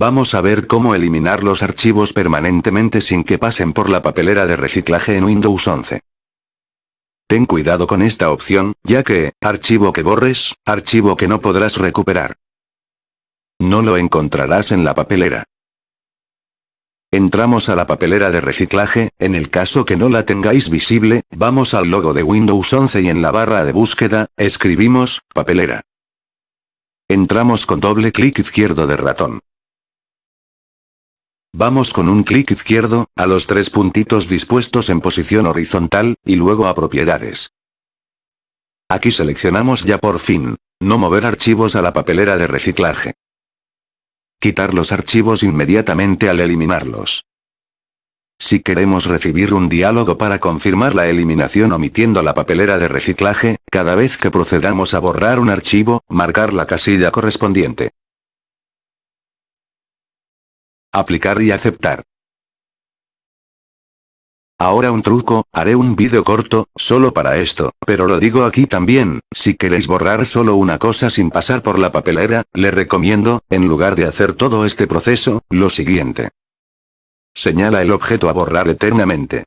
Vamos a ver cómo eliminar los archivos permanentemente sin que pasen por la papelera de reciclaje en Windows 11. Ten cuidado con esta opción, ya que, archivo que borres, archivo que no podrás recuperar. No lo encontrarás en la papelera. Entramos a la papelera de reciclaje, en el caso que no la tengáis visible, vamos al logo de Windows 11 y en la barra de búsqueda, escribimos, papelera. Entramos con doble clic izquierdo de ratón. Vamos con un clic izquierdo, a los tres puntitos dispuestos en posición horizontal, y luego a propiedades. Aquí seleccionamos ya por fin, no mover archivos a la papelera de reciclaje. Quitar los archivos inmediatamente al eliminarlos. Si queremos recibir un diálogo para confirmar la eliminación omitiendo la papelera de reciclaje, cada vez que procedamos a borrar un archivo, marcar la casilla correspondiente. Aplicar y aceptar. Ahora un truco, haré un vídeo corto, solo para esto, pero lo digo aquí también, si queréis borrar solo una cosa sin pasar por la papelera, le recomiendo, en lugar de hacer todo este proceso, lo siguiente. Señala el objeto a borrar eternamente.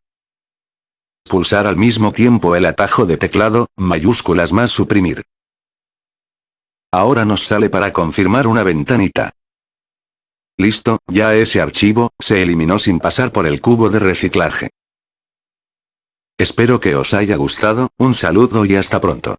Pulsar al mismo tiempo el atajo de teclado, mayúsculas más suprimir. Ahora nos sale para confirmar una ventanita. Listo, ya ese archivo, se eliminó sin pasar por el cubo de reciclaje. Espero que os haya gustado, un saludo y hasta pronto.